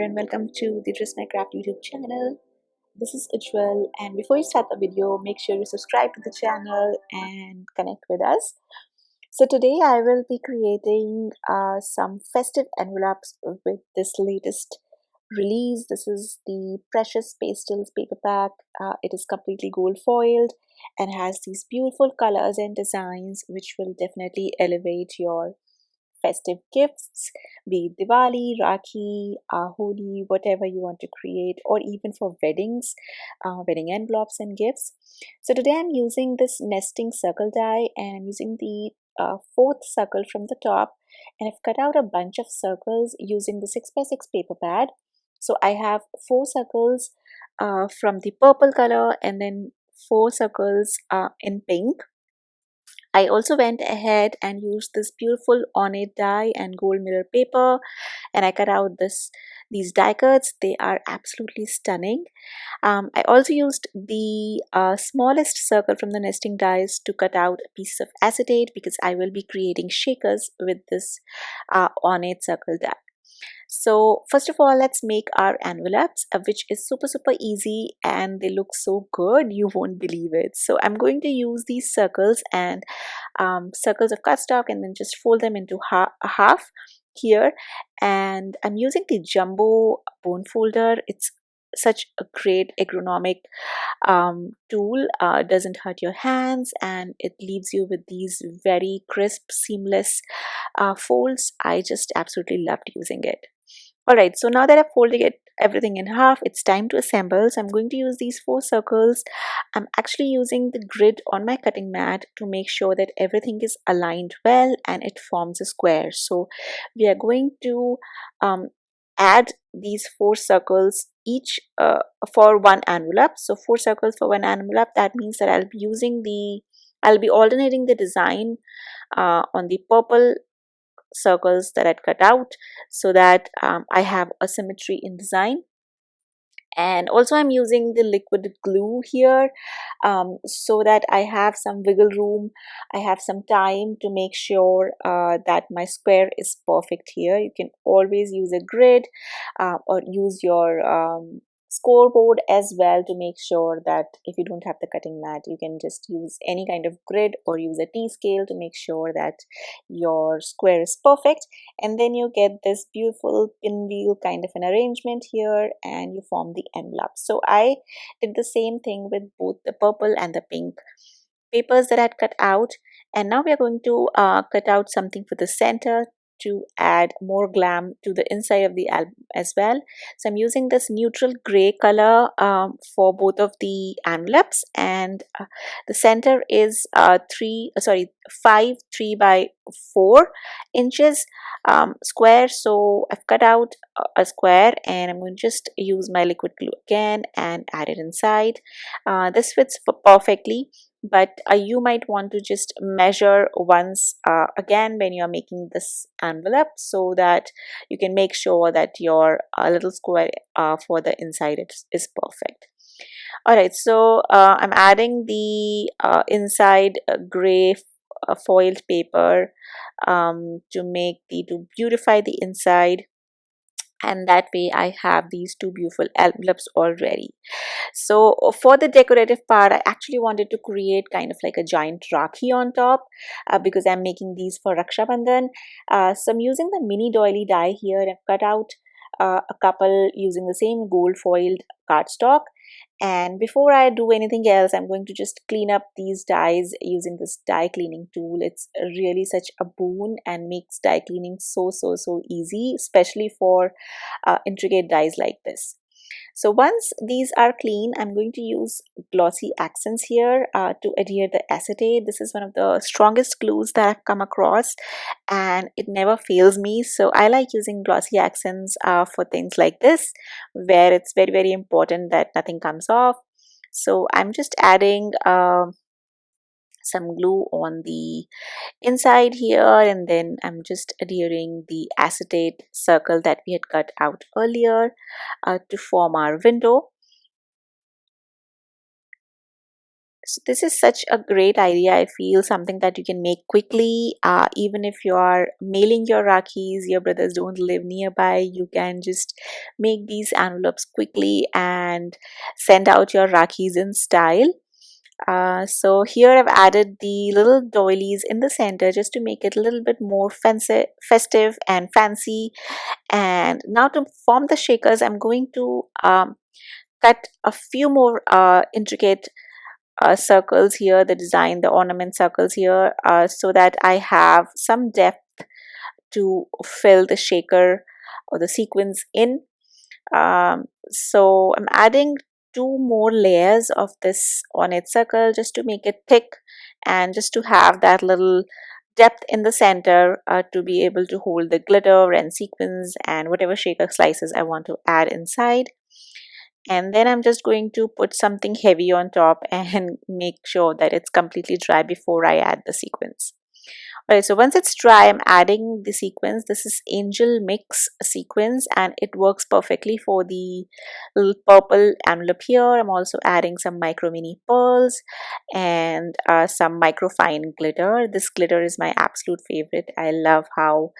and welcome to the Dress My Craft YouTube channel. This is Ujwal and before you start the video make sure you subscribe to the channel and connect with us. So today I will be creating uh, some festive envelopes with this latest release. This is the Precious Pastels paper pack. Uh, it is completely gold foiled and has these beautiful colors and designs which will definitely elevate your festive gifts, be it Diwali, Rakhi, uh, whatever you want to create, or even for weddings, uh, wedding envelopes and gifts. So today I'm using this nesting circle die and I'm using the uh, fourth circle from the top and I've cut out a bunch of circles using the 6x6 paper pad. So I have four circles uh, from the purple color and then four circles uh, in pink I also went ahead and used this beautiful ornate die and gold mirror paper and I cut out this these die cuts. They are absolutely stunning. Um, I also used the uh, smallest circle from the nesting dies to cut out pieces of acetate because I will be creating shakers with this uh, ornate circle die. So first of all, let's make our envelopes, uh, which is super, super easy and they look so good. You won't believe it. So I'm going to use these circles and um, circles of cardstock and then just fold them into ha half here. And I'm using the jumbo bone folder. It's such a great ergonomic um, tool uh, doesn't hurt your hands and it leaves you with these very crisp seamless uh, folds I just absolutely loved using it Alright, so now that I've folded it everything in half, it's time to assemble. So I'm going to use these four circles. I'm actually using the grid on my cutting mat to make sure that everything is aligned well and it forms a square. So we are going to um, add these four circles each uh, for one envelope. So four circles for one envelope, that means that I'll be using the, I'll be alternating the design uh, on the purple circles that I'd cut out so that um, I have a symmetry in design. And also I'm using the liquid glue here um, so that I have some wiggle room. I have some time to make sure uh, that my square is perfect here. You can always use a grid uh, or use your um, scoreboard as well to make sure that if you don't have the cutting mat you can just use any kind of grid or use a t-scale to make sure that your square is perfect. And then you get this beautiful pinwheel kind of an arrangement here and you form the envelope. So i did the same thing with both the purple and the pink papers that i had cut out. And now we are going to uh, cut out something for the center to add more glam to the inside of the album as well. So i'm using this neutral gray color um, for both of the envelopes and uh, the center is uh, three uh, sorry five three by four inches um, square. So i've cut out a square and i'm going to just use my liquid glue again and add it inside. Uh, this fits perfectly but uh, you might want to just measure once uh, again when you are making this envelope so that you can make sure that your uh, little square uh, for the inside is, is perfect. Alright so uh, I'm adding the uh, inside gray foiled paper um, to make the to beautify the inside and that way I have these two beautiful envelopes already. So for the decorative part, I actually wanted to create kind of like a giant Rakhi on top uh, because I'm making these for Raksha Bandhan. Uh, so I'm using the mini doily die here. I've cut out uh, a couple using the same gold foiled cardstock and before I do anything else I'm going to just clean up these dies using this die cleaning tool. It's really such a boon and makes die cleaning so so so easy especially for uh, intricate dies like this so once these are clean, I'm going to use glossy accents here uh, to adhere the acetate. This is one of the strongest glues that I've come across and it never fails me. So I like using glossy accents uh, for things like this where it's very, very important that nothing comes off. So I'm just adding uh, some glue on the inside here and then I'm just adhering the acetate circle that we had cut out earlier uh, to form our window. So this is such a great idea. I feel something that you can make quickly uh, even if you are mailing your rakhis your brothers don't live nearby you can just make these envelopes quickly and send out your rakhis in style uh, so here I've added the little doilies in the center just to make it a little bit more fancy, festive and fancy and now to form the shakers I'm going to um, cut a few more uh, intricate uh, circles here, the design, the ornament circles here, uh, so that I have some depth to fill the shaker or the sequins in. Um, so I'm adding two more layers of this ornate circle just to make it thick and just to have that little depth in the center uh, to be able to hold the glitter and sequins and whatever shaker slices I want to add inside and then I'm just going to put something heavy on top and make sure that it's completely dry before I add the sequins. Alright, so once it's dry, I'm adding the sequins. This is Angel Mix sequins and it works perfectly for the little purple envelope here. I'm also adding some micro mini pearls and uh, some micro fine glitter. This glitter is my absolute favorite. I love how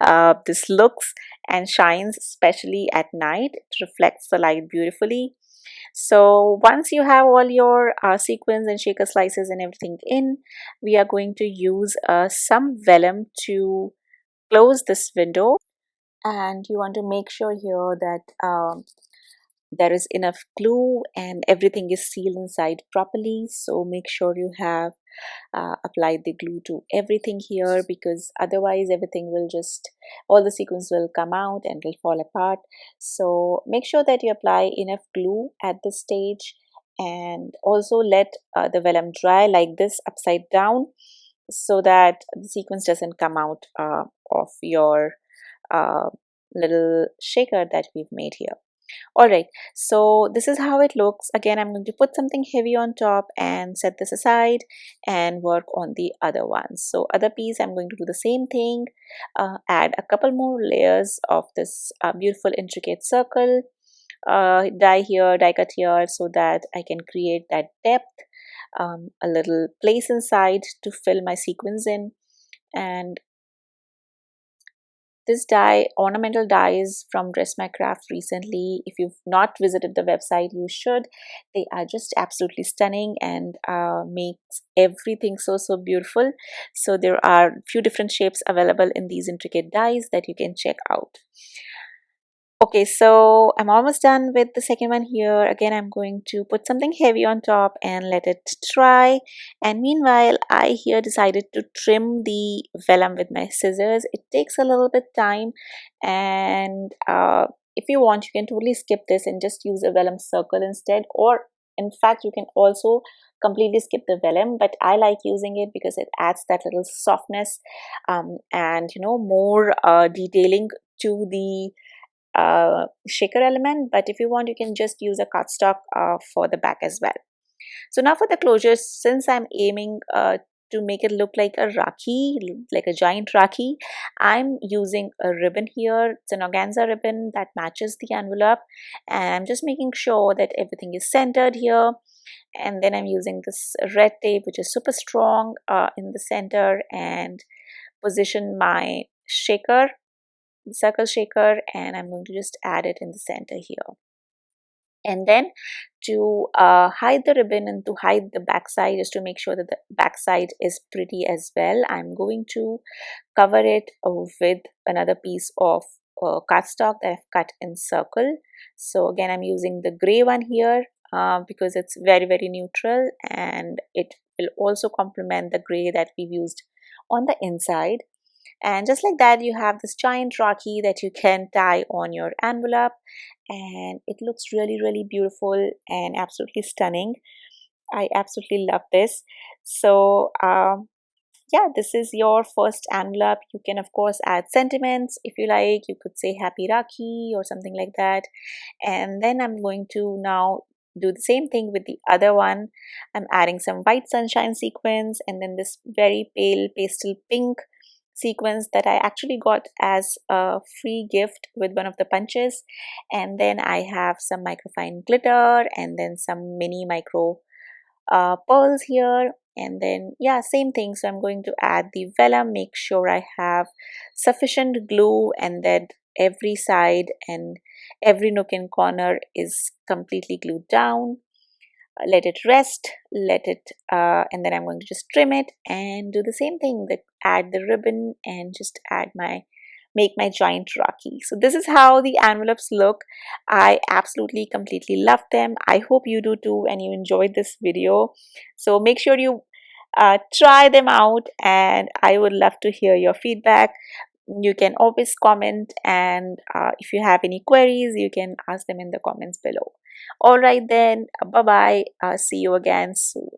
uh, this looks and shines, especially at night. It reflects the light beautifully. So once you have all your uh, sequins and shaker slices and everything in, we are going to use uh, some vellum to close this window. And you want to make sure here that um, there is enough glue and everything is sealed inside properly. So make sure you have uh, applied the glue to everything here because otherwise everything will just all the sequins will come out and will fall apart. So make sure that you apply enough glue at this stage and also let uh, the vellum dry like this upside down so that the sequins doesn't come out uh, of your uh, little shaker that we've made here all right so this is how it looks. Again i'm going to put something heavy on top and set this aside and work on the other ones so other piece i'm going to do the same thing uh, add a couple more layers of this uh, beautiful intricate circle uh, die here die cut here so that i can create that depth um, a little place inside to fill my sequins in. And this die, ornamental dies from Dress My Craft recently. If you've not visited the website, you should. They are just absolutely stunning and uh, makes everything so, so beautiful. So there are few different shapes available in these intricate dies that you can check out. Okay, so I'm almost done with the second one here. Again, I'm going to put something heavy on top and let it dry. And meanwhile, I here decided to trim the vellum with my scissors. It takes a little bit time and uh, if you want, you can totally skip this and just use a vellum circle instead. Or in fact, you can also completely skip the vellum but I like using it because it adds that little softness um, and you know more uh, detailing to the uh, shaker element but if you want you can just use a cardstock uh, for the back as well so now for the closures since I'm aiming uh, to make it look like a Rakhi, like a giant Rakhi, I'm using a ribbon here. It's an organza ribbon that matches the envelope and I'm just making sure that everything is centered here and then I'm using this red tape which is super strong uh, in the center and position my shaker circle shaker and I'm going to just add it in the center here. And then to uh, hide the ribbon and to hide the backside is to make sure that the backside is pretty as well. I'm going to cover it with another piece of uh, cardstock that I've cut in circle. So again I'm using the gray one here uh, because it's very very neutral and it will also complement the gray that we've used on the inside and just like that you have this giant Rakhi that you can tie on your envelope. And it looks really really beautiful and absolutely stunning. I absolutely love this. So um, yeah this is your first envelope. You can of course add sentiments if you like. You could say happy Rakhi or something like that. And then I'm going to now do the same thing with the other one. I'm adding some white sunshine sequins and then this very pale pastel pink sequins that I actually got as a free gift with one of the punches. And then I have some microfine glitter and then some mini micro uh, pearls here. And then yeah same thing. So I'm going to add the vellum make sure I have sufficient glue and that every side and every nook and corner is completely glued down. Let it rest let it uh, and then I'm going to just trim it and do the same thing. That add the ribbon and just add my make my giant Rakhi. So this is how the envelopes look. I absolutely completely love them. I hope you do too and you enjoyed this video. So make sure you uh, try them out and I would love to hear your feedback. You can always comment and uh, if you have any queries, you can ask them in the comments below. Alright then, bye-bye. Uh, see you again soon.